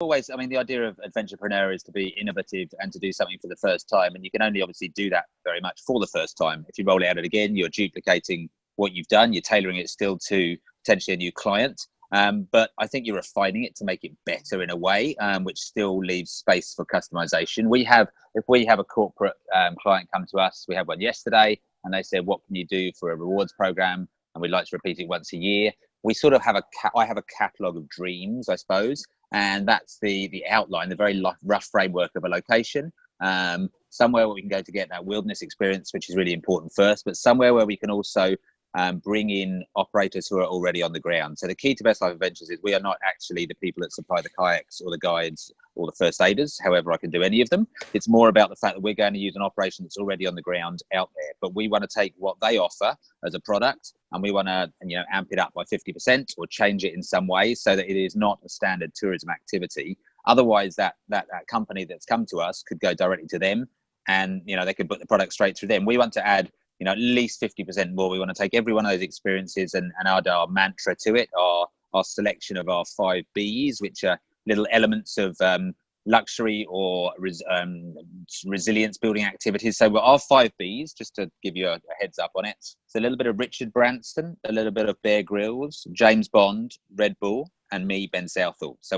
always, I mean, the idea of adventurepreneur is to be innovative and to do something for the first time. And you can only obviously do that very much for the first time. If you roll it out again, you're duplicating what you've done, you're tailoring it still to potentially a new client. Um, but I think you're refining it to make it better in a way, um, which still leaves space for customization. We have, if we have a corporate um, client come to us, we had one yesterday, and they said, "What can you do for a rewards program?" And we'd like to repeat it once a year. We sort of have a, I have a catalog of dreams, I suppose, and that's the the outline, the very rough framework of a location. Um, somewhere where we can go to get that wilderness experience, which is really important first, but somewhere where we can also um, bring in operators who are already on the ground. So the key to Best Life Adventures is we are not actually the people that supply the kayaks or the guides or the first aiders, however I can do any of them. It's more about the fact that we're going to use an operation that's already on the ground out there, but we want to take what they offer as a product and we want to you know amp it up by 50% or change it in some way so that it is not a standard tourism activity. Otherwise that, that, that company that's come to us could go directly to them and you know they could put the product straight through them. We want to add you know, at least 50% more. We want to take every one of those experiences and, and add our mantra to it, our, our selection of our five Bs, which are little elements of um, luxury or res, um, resilience building activities. So our five Bs, just to give you a, a, heads up on it, it's a little bit of Richard Branson, a little bit of Bear Grylls, James Bond, Red Bull, and me, Ben Southall. So